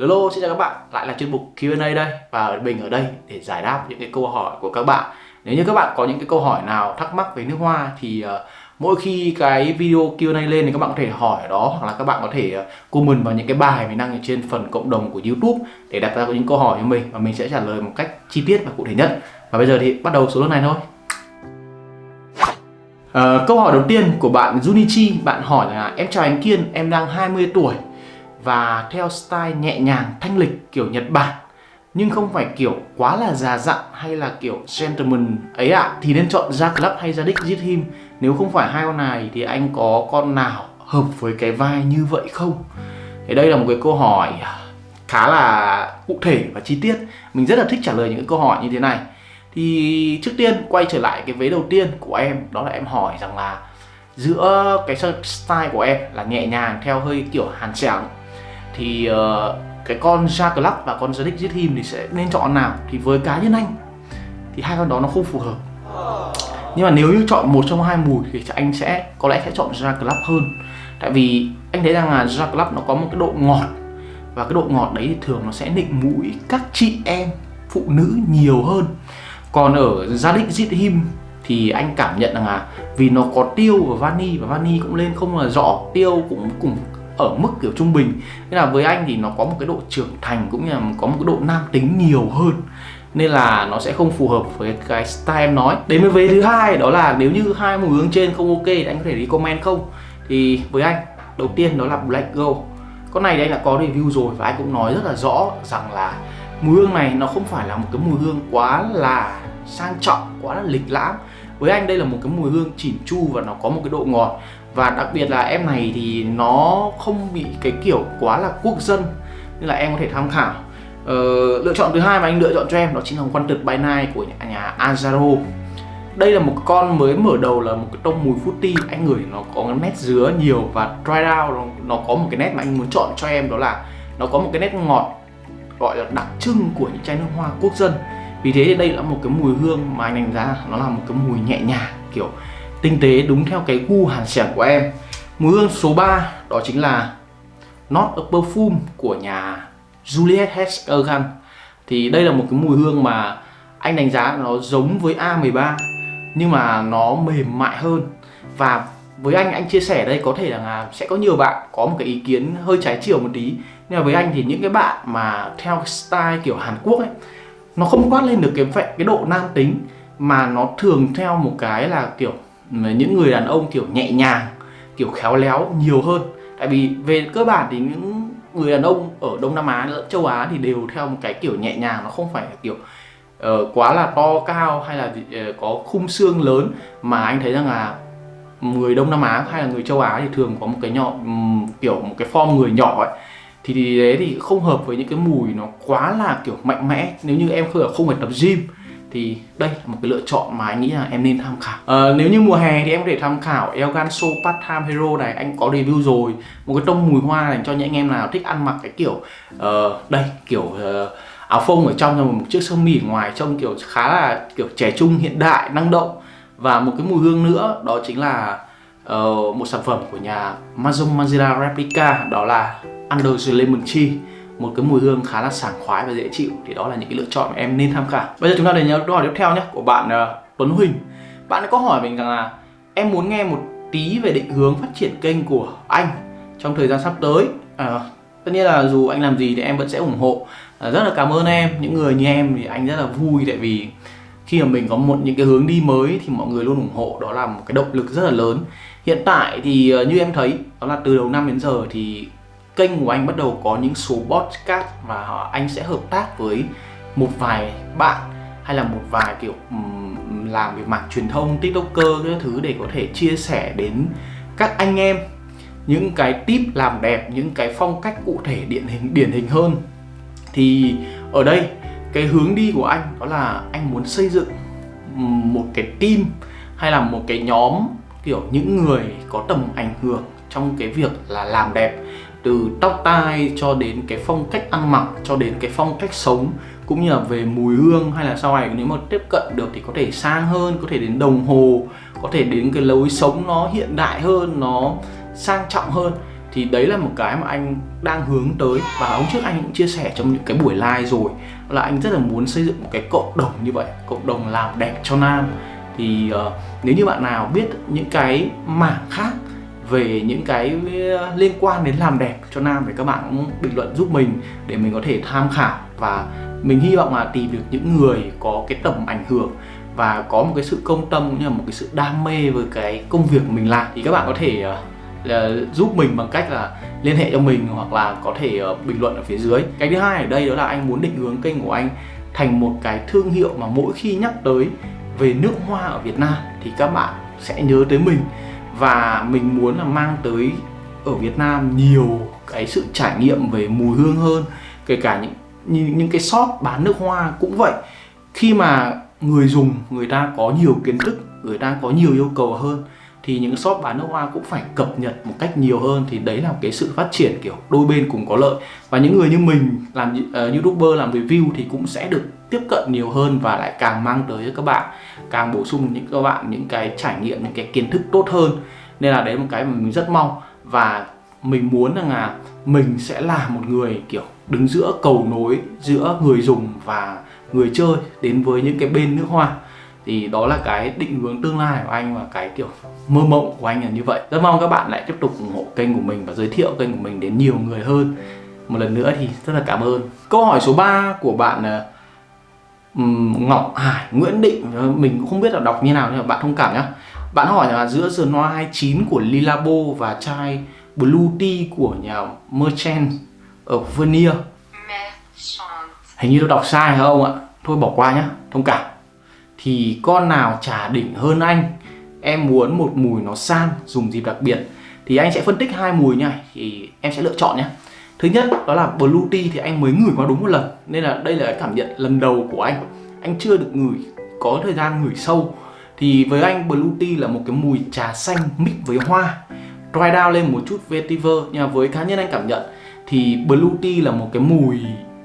Hello, xin chào các bạn, lại là chuyên mục Q&A đây. Và mình ở đây để giải đáp những cái câu hỏi của các bạn. Nếu như các bạn có những cái câu hỏi nào thắc mắc về nước hoa thì uh, mỗi khi cái video Q&A lên thì các bạn có thể hỏi ở đó. Hoặc là các bạn có thể ờ, comment vào những cái bài mình đăng ở trên phần cộng đồng của YouTube để đặt ra những câu hỏi cho mình. Và mình sẽ trả lời một cách chi tiết và cụ thể nhất. Và bây giờ thì bắt đầu số lượng này thôi. Uh, câu hỏi đầu tiên của bạn Junichi, bạn hỏi là em chào anh Kiên, em đang 20 tuổi và theo style nhẹ nhàng thanh lịch kiểu Nhật Bản. Nhưng không phải kiểu quá là già dặn hay là kiểu gentleman ấy ạ. À, thì nên chọn ra club hay ra đích giết him nếu không phải hai con này thì anh có con nào hợp với cái vai như vậy không? Thì đây là một cái câu hỏi khá là cụ thể và chi tiết. Mình rất là thích trả lời những cái câu hỏi như thế này. Thì trước tiên quay trở lại cái vế đầu tiên của em. Đó là em hỏi rằng là giữa cái style của em là nhẹ nhàng theo hơi kiểu hàn sẻng thì uh, cái con Jack và con Zedek giết him thì sẽ nên chọn nào? Thì với cá nhân anh thì hai con đó nó không phù hợp. Nhưng mà nếu như chọn một trong hai mùi thì anh sẽ có lẽ sẽ chọn Jack Club hơn. Tại vì anh thấy rằng là Jack Club nó có một cái độ ngọt và cái độ ngọt đấy thì thường nó sẽ nịnh mũi các chị em phụ nữ nhiều hơn. Còn ở Zadik giết Him thì anh cảm nhận rằng là vì nó có tiêu và vani và vani cũng lên không là rõ tiêu cũng cũng ở mức kiểu trung bình. Nên là với anh thì nó có một cái độ trưởng thành cũng như là có một cái độ nam tính nhiều hơn. Nên là nó sẽ không phù hợp với cái style em nói. Đến với vế thứ hai, đó là nếu như hai mùi hương trên không ok thì anh có thể đi comment không? Thì với anh, đầu tiên đó là Black Gold con này đây là có review rồi và anh cũng nói rất là rõ rằng là mùi hương này nó không phải là một cái mùi hương quá là sang trọng, quá là lịch lãm. Với anh đây là một cái mùi hương chỉn chu và nó có một cái độ ngọt và đặc biệt là em này thì nó không bị cái kiểu quá là quốc dân nên là em có thể tham khảo. Ờ, lựa chọn thứ hai mà anh lựa chọn cho em đó chính là quan tực by night của nhà, nhà Azaro. Đây là một con mới mở đầu là một cái tông mùi fruity. Anh ngửi nó có nét dứa nhiều và dry out nó, nó có một cái nét mà anh muốn chọn cho em đó là nó có một cái nét ngọt gọi là đặc trưng của những chai nước hoa quốc dân. Vì thế đây là một cái mùi hương mà anh đánh giá nó là một cái mùi nhẹ nhàng kiểu tinh tế đúng theo cái gu hàn xẻng của em. Mùi hương số 3 đó chính là Not a Perfume của nhà Juliet Hedgegan thì đây là một cái mùi hương mà anh đánh giá nó giống với A13 nhưng mà nó mềm mại hơn. Và với anh anh chia sẻ đây có thể là sẽ có nhiều bạn có một cái ý kiến hơi trái chiều một tí. Nhưng mà với anh thì những cái bạn mà theo style kiểu Hàn Quốc ấy, nó không quát lên được cái cái độ nam tính mà nó thường theo một cái là kiểu những người đàn ông kiểu nhẹ nhàng kiểu khéo léo nhiều hơn. Tại vì về cơ bản thì những người đàn ông ở Đông Nam Á lẫn châu Á thì đều theo một cái kiểu nhẹ nhàng nó không phải kiểu uh, quá là to cao hay là uh, có khung xương lớn. Mà anh thấy rằng là người Đông Nam Á hay là người châu Á thì thường có một cái nhỏ um, kiểu một cái form người nhỏ ấy. Thì, thì đấy thì không hợp với những cái mùi nó quá là kiểu mạnh mẽ. Nếu như em không không phải tập gym thì đây là một cái lựa chọn mà anh nghĩ là em nên tham khảo. À, nếu như mùa hè thì em có thể tham khảo Elgan So Part Time Hero này anh có review rồi. Một cái tông mùi hoa dành cho những anh em nào thích ăn mặc cái kiểu uh, đây kiểu uh, áo phông ở trong rồi một chiếc sơ mi ở ngoài trông kiểu khá là kiểu trẻ trung hiện đại năng động. Và một cái mùi hương nữa đó chính là uh, một sản phẩm của nhà Mazum Mazira Replica đó là Under the Lemon Tree một cái mùi hương khá là sảng khoái và dễ chịu thì đó là những cái lựa chọn mà em nên tham khảo. Bây giờ chúng ta đến câu hỏi tiếp theo nhé của bạn uh, Tuấn Huỳnh. Bạn có hỏi mình rằng là em muốn nghe một tí về định hướng phát triển kênh của anh trong thời gian sắp tới. À, tất nhiên là dù anh làm gì thì em vẫn sẽ ủng hộ. À, rất là cảm ơn em những người như em thì anh rất là vui tại vì khi mà mình có một những cái hướng đi mới thì mọi người luôn ủng hộ đó là một cái động lực rất là lớn. Hiện tại thì như em thấy đó là từ đầu năm đến giờ thì kênh của anh bắt đầu có những số podcast và anh sẽ hợp tác với một vài bạn hay là một vài kiểu làm về mảng truyền thông, tiktoker các thứ để có thể chia sẻ đến các anh em những cái tip làm đẹp, những cái phong cách cụ thể điển hình điển hình hơn. Thì ở đây, cái hướng đi của anh đó là anh muốn xây dựng một cái team hay là một cái nhóm kiểu những người có tầm ảnh hưởng trong cái việc là làm đẹp từ tóc tai cho đến cái phong cách ăn mặc cho đến cái phong cách sống cũng như là về mùi hương hay là sau này nếu mà tiếp cận được thì có thể sang hơn có thể đến đồng hồ có thể đến cái lối sống nó hiện đại hơn nó sang trọng hơn. Thì đấy là một cái mà anh đang hướng tới và hôm trước anh cũng chia sẻ trong những cái buổi live rồi là anh rất là muốn xây dựng một cái cộng đồng như vậy cộng đồng làm đẹp cho nam. Thì uh, nếu như bạn nào biết những cái mảng khác về những cái uh, liên quan đến làm đẹp cho nam thì các bạn cũng bình luận giúp mình để mình có thể tham khảo. Và mình hy vọng là tìm được những người có cái tầm ảnh hưởng và có một cái sự công tâm cũng như là một cái sự đam mê với cái công việc mình làm thì các bạn có thể uh, là giúp mình bằng cách là liên hệ cho mình hoặc là có thể uh, bình luận ở phía dưới. Cái thứ hai ở đây đó là anh muốn định hướng kênh của anh thành một cái thương hiệu mà mỗi khi nhắc tới về nước hoa ở Việt Nam thì các bạn sẽ nhớ tới mình và mình muốn là mang tới ở Việt Nam nhiều cái sự trải nghiệm về mùi hương hơn kể cả những những, những cái shop bán nước hoa cũng vậy. Khi mà người dùng người ta có nhiều kiến thức người ta có nhiều yêu cầu hơn thì những shop bán nước hoa cũng phải cập nhật một cách nhiều hơn. Thì đấy là cái sự phát triển kiểu đôi bên cùng có lợi. Và những người như mình làm uh, youtuber làm review thì cũng sẽ được tiếp cận nhiều hơn và lại càng mang tới cho các bạn càng bổ sung những các bạn những cái trải nghiệm những cái kiến thức tốt hơn. Nên là đấy là một cái mà mình rất mong. Và mình muốn rằng là mình sẽ là một người kiểu đứng giữa cầu nối giữa người dùng và người chơi đến với những cái bên nước hoa thì đó là cái định hướng tương lai của anh và cái kiểu mơ mộng của anh là như vậy. Rất mong các bạn lại tiếp tục ủng hộ kênh của mình và giới thiệu kênh của mình đến nhiều người hơn. Một lần nữa thì rất là cảm ơn. Câu hỏi số 3 của bạn Ngọc Hải Nguyễn Định mình cũng không biết là đọc như nào nhưng mà bạn thông cảm nhé bạn hỏi là giữa The Noir 29 của Lilabo và chai Blue Tea của nhà Merchant ở Vernier Hình như tôi đọc sai hả ông ạ? Thôi bỏ qua nhá, thông cảm thì con nào trả đỉnh hơn anh, Em muốn một mùi nó sang, dùng dịp đặc biệt. Thì anh sẽ phân tích hai mùi nha, Thì em sẽ lựa chọn nhé Thứ nhất, đó là Blue Tea thì anh mới ngửi qua đúng một lần, Nên là đây là cái cảm nhận lần đầu của anh. Anh chưa được ngửi, có thời gian ngửi sâu. Thì với anh, Blue Tea là một cái mùi trà xanh mix với hoa, Dry down lên một chút vetiver. Nhưng mà với cá nhân anh cảm nhận, Thì Blue Tea là một cái mùi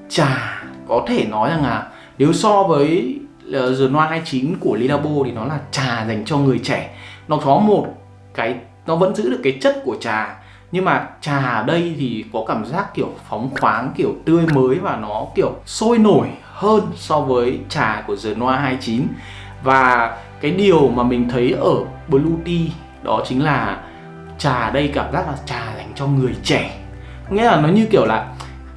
trà, có thể nói rằng là nếu so với The Noir 29 của Lilabo thì nó là trà dành cho người trẻ. Nó có một cái, nó vẫn giữ được cái chất của trà, nhưng mà trà ở đây thì có cảm giác kiểu phóng khoáng, kiểu tươi mới và nó kiểu sôi nổi hơn so với trà của The Noir 29 và cái điều mà mình thấy ở Blue Tea đó chính là trà ở đây cảm giác là trà dành cho người trẻ. Nghĩa là nó như kiểu là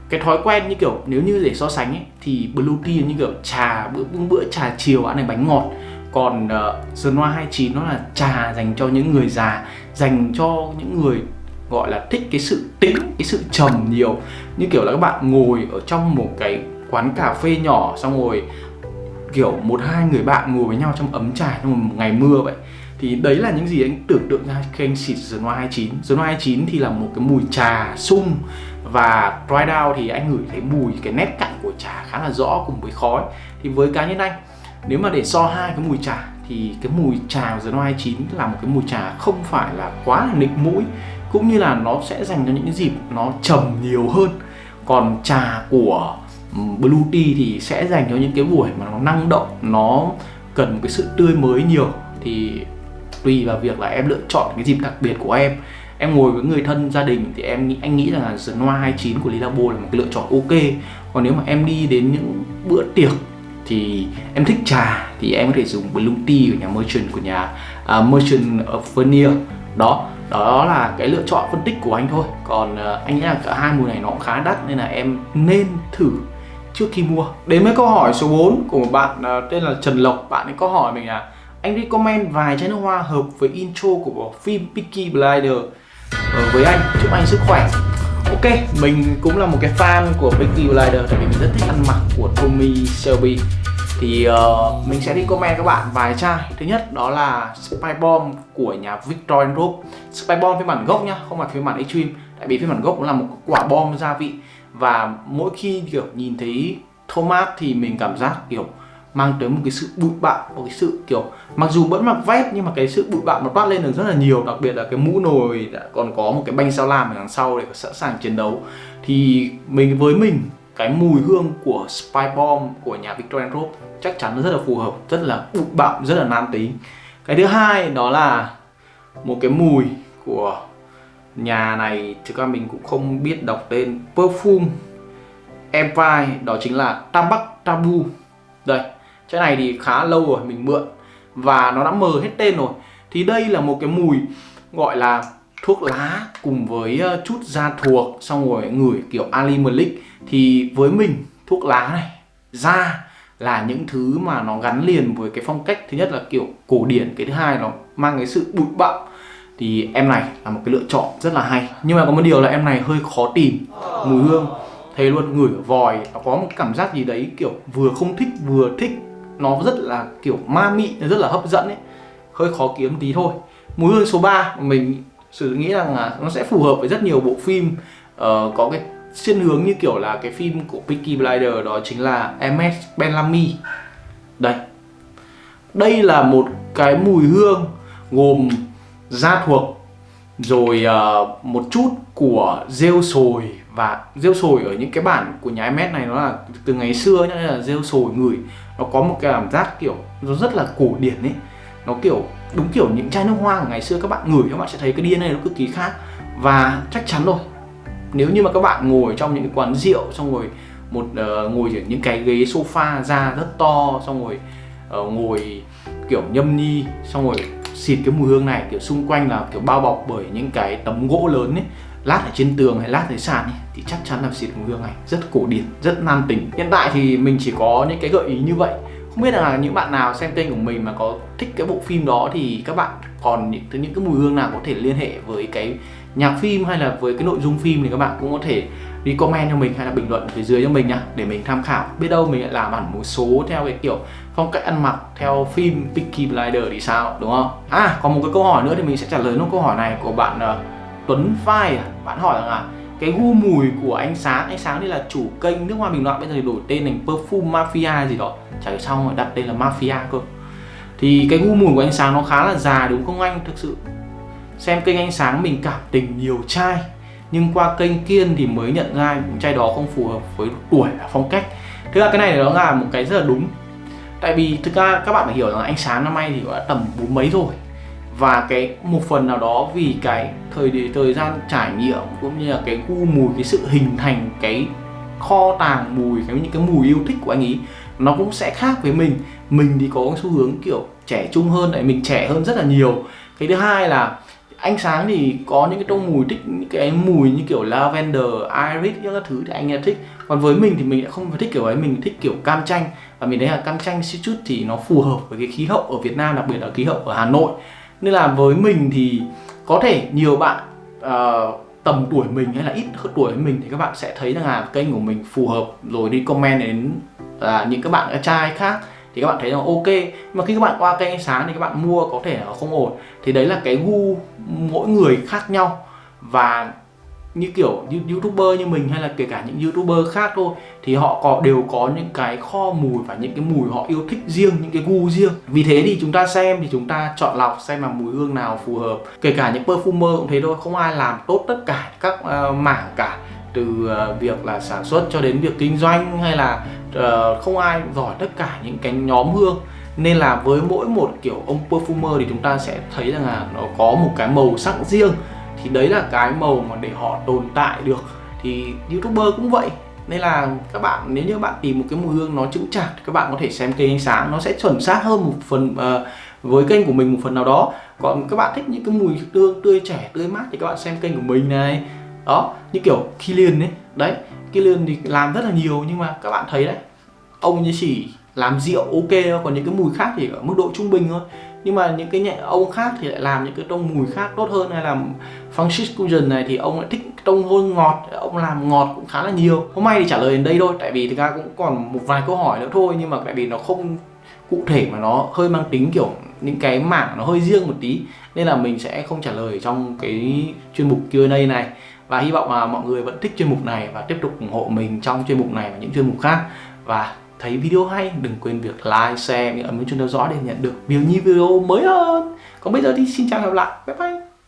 cái thói quen như kiểu nếu như để so sánh ấy, thì blue tea như kiểu trà bữa bữa trà chiều ăn này bánh ngọt. Còn uh, The Noir 29 nó là trà dành cho những người già dành cho những người gọi là thích cái sự tĩnh cái sự trầm nhiều. Như kiểu là các bạn ngồi ở trong một cái quán cà phê nhỏ xong rồi kiểu một hai người bạn ngồi với nhau trong ấm trà trong một ngày mưa vậy. Thì đấy là những gì anh tưởng tượng ra khi anh xịt The Noir 29 The Noir 29 thì là một cái mùi trà sung và dry down thì anh ngửi thấy mùi, cái nét cặn của trà khá là rõ cùng với khói. Thì với cá nhân anh, nếu mà để so hai cái mùi trà, thì cái mùi trà của The Noir 29 là một cái mùi trà không phải là quá là nịnh mũi, cũng như là nó sẽ dành cho những cái dịp nó trầm nhiều hơn. Còn trà của ừ, Blue Tea thì sẽ dành cho những cái buổi mà nó năng động, nó cần một cái sự tươi mới nhiều. Thì tùy vào việc là em lựa chọn cái dịp đặc biệt của em em ngồi với người thân gia đình thì em anh nghĩ rằng là The Noir 29 của Lilabo là một cái lựa chọn ok. Còn nếu mà em đi đến những bữa tiệc thì em thích trà thì em có thể dùng Blue Tea của nhà Merchant của nhà uh, Merchant of Vernier. Đó đó là cái lựa chọn phân tích của anh thôi. Còn uh, anh nghĩ là cả hai mùi này nó cũng khá đắt nên là em nên thử trước khi mua. Đến với câu hỏi số 4 của một bạn uh, tên là Trần Lộc. Bạn ấy có hỏi mình là anh recommend vài chai nước hoa hợp với intro của bộ phim Peaky Blinder Ờ, với anh. Chúc anh sức khỏe. Ok mình cũng là một cái fan của Peaky Blinders tại vì mình rất thích ăn mặc của Tommy Shelby. Thì uh, mình sẽ đi comment các bạn vài chai. Thứ nhất đó là Spy Bomb của nhà Victor Group Spy Bomb phiên bản gốc nhá không phải phiên bản Extreme. Tại vì phiên bản gốc cũng là một quả bom gia vị. Và mỗi khi kiểu nhìn thấy Thomas thì mình cảm giác kiểu mang tới một cái sự bụi bặm, một cái sự kiểu, mặc dù vẫn mặc vest nhưng mà cái sự bụi bặm nó toát lên được rất là nhiều, đặc biệt là cái mũ nồi đã còn có một cái banh sao lam ở đằng sau để sẵn sàng chiến đấu. Thì mình với mình, cái mùi hương của Spy Bomb của nhà Victorian Rope chắc chắn nó rất là phù hợp, rất là bụi bặm, rất là nam tính. Cái thứ hai đó là một cái mùi của nhà này, thực ra mình cũng không biết đọc tên, Perfume Empire, đó chính là Tabac Tabu. Đây cái này thì khá lâu rồi, mình mượn. Và nó đã mờ hết tên rồi. Thì đây là một cái mùi gọi là thuốc lá cùng với ờ, chút da thuộc, xong rồi ngửi kiểu Ali Malik. Thì với mình, thuốc lá này, da là những thứ mà nó gắn liền với cái phong cách thứ nhất là kiểu cổ điển, cái thứ hai nó mang cái sự bụi bặm. Thì em này là một cái lựa chọn rất là hay. Nhưng mà có một điều là em này hơi khó tìm mùi hương. Thấy luôn ngửi ở vòi, nó có một cảm giác gì đấy kiểu vừa không thích, vừa thích nó rất là kiểu ma mị nó rất là hấp dẫn ấy. Hơi khó kiếm tí thôi. Mùi hương số 3 mình sự nghĩ rằng là nó sẽ phù hợp với rất nhiều bộ phim. Uh, có cái xuyên hướng như kiểu là cái phim của Peaky Blinder đó chính là MS Benlamy đây. Đây là một cái mùi hương gồm da thuộc rồi uh, một chút của rêu sồi và rêu sồi ở những cái bản của nhà MS này nó là từ ngày xưa nhá là rêu sồi ngửi nó có một cái cảm giác kiểu nó rất là cổ điển ấy. Nó kiểu đúng kiểu những chai nước hoa của ngày xưa các bạn ngửi các bạn sẽ thấy cái DNA nó cực kỳ khác. Và chắc chắn rồi nếu như mà các bạn ngồi trong những cái quán rượu xong rồi một uh, ngồi ở những cái ghế sofa da rất to xong rồi uh, ngồi kiểu nhâm nhi xong rồi xịt cái mùi hương này kiểu xung quanh là kiểu bao bọc bởi những cái tấm gỗ lớn ấy lát ở trên tường hay lát dưới sàn ấy, thì chắc chắn là xịt mùi hương này rất cổ điển rất nam tính hiện tại thì mình chỉ có những cái gợi ý như vậy. Không biết là những bạn nào xem kênh của mình mà có thích cái bộ phim đó thì các bạn còn những những cái mùi hương nào có thể liên hệ với cái nhạc phim hay là với cái nội dung phim thì các bạn cũng có thể đi comment cho mình hay là bình luận phía dưới cho mình nhá để mình tham khảo. Biết đâu mình lại làm hẳn một số theo cái kiểu phong cách ăn mặc theo phim Peaky Blinder thì sao đúng không? À còn một cái câu hỏi nữa thì mình sẽ trả lời nó câu hỏi này của bạn uh, Tuấn Phai à. bạn hỏi rằng là cái gu mùi của anh sáng anh sáng đây là chủ kênh nước hoa bình luận bây giờ thì đổi tên thành perfume mafia gì đó. Chả hiểu xong rồi đặt tên là mafia cơ. Thì cái gu mùi của anh sáng nó khá là già đúng không anh? Thực sự xem kênh anh sáng mình cảm tình nhiều trai, nhưng qua kênh kiên thì mới nhận ra những đó không phù hợp với tuổi và phong cách. Thực ra cái này nó là một cái rất là đúng. Tại vì thực ra các bạn phải hiểu rằng anh sáng năm nay thì đã tầm bốn mấy rồi và cái một phần nào đó vì cái thời thời gian trải nghiệm cũng như là cái gu mùi cái sự hình thành cái kho tàng mùi cái những cái mùi yêu thích của anh ấy nó cũng sẽ khác với mình. Mình thì có xu hướng kiểu trẻ trung hơn đấy mình trẻ hơn rất là nhiều. Cái thứ hai là anh sáng thì có những cái tông mùi thích những cái mùi như kiểu lavender, iris những cái thứ thì anh ấy thích. Còn với mình thì mình lại không thích kiểu ấy mình thích kiểu cam chanh. Và mình thấy là cam chanh chút thì nó phù hợp với cái khí hậu ở Việt Nam đặc biệt là khí hậu ở Hà Nội nên là với mình thì có thể nhiều bạn uh, tầm tuổi mình hay là ít hơn tuổi mình thì các bạn sẽ thấy rằng là kênh của mình phù hợp. Rồi đi comment đến uh, những các bạn trai khác thì các bạn thấy là ok. Mà khi các bạn qua kênh sáng thì các bạn mua có thể là không ổn. Thì đấy là cái gu mỗi người khác nhau. Và như kiểu youtuber như mình hay là kể cả những youtuber khác thôi thì họ có đều có những cái kho mùi và những cái mùi họ yêu thích riêng những cái gu riêng. Vì thế thì chúng ta xem thì chúng ta chọn lọc xem là mùi hương nào phù hợp. Kể cả những perfumer cũng thế thôi không ai làm tốt tất cả các uh, mảng cả từ uh, việc là sản xuất cho đến việc kinh doanh hay là uh, không ai giỏi tất cả những cái nhóm hương. Nên là với mỗi một kiểu ông perfumer thì chúng ta sẽ thấy rằng là nó có một cái màu sắc riêng thì đấy là cái màu mà để họ tồn tại được. Thì youtuber cũng vậy. Nên là các bạn nếu như bạn tìm một cái mùi hương nó chững chạc thì các bạn có thể xem kênh ánh sáng nó sẽ chuẩn xác hơn một phần uh, với kênh của mình một phần nào đó. Còn các bạn thích những cái mùi hương tươi trẻ tươi mát thì các bạn xem kênh của mình này. Đó như kiểu Killian ấy. Đấy Killian thì làm rất là nhiều nhưng mà các bạn thấy đấy ông như chỉ làm rượu ok còn những cái mùi khác thì ở mức độ trung bình thôi nhưng mà những cái nhẹ, ông khác thì lại làm những cái tông mùi khác tốt hơn, hay là Francis Cusion này thì ông lại thích tông hôn ngọt, ông làm ngọt cũng khá là nhiều. Hôm nay thì trả lời đến đây thôi, tại vì thực ra cũng còn một vài câu hỏi nữa thôi, nhưng mà tại vì nó không cụ thể mà nó hơi mang tính kiểu những cái mảng nó hơi riêng một tí, nên là mình sẽ không trả lời trong cái chuyên mục Q&A này. Và hy vọng là mọi người vẫn thích chuyên mục này và tiếp tục ủng hộ mình trong chuyên mục này và những chuyên mục khác. Và thấy video hay đừng quên việc like, share, ấn chuông theo dõi để nhận được nhiều nhiều video mới hơn. Còn bây giờ thì xin chào và hẹn gặp lại. Bye bye.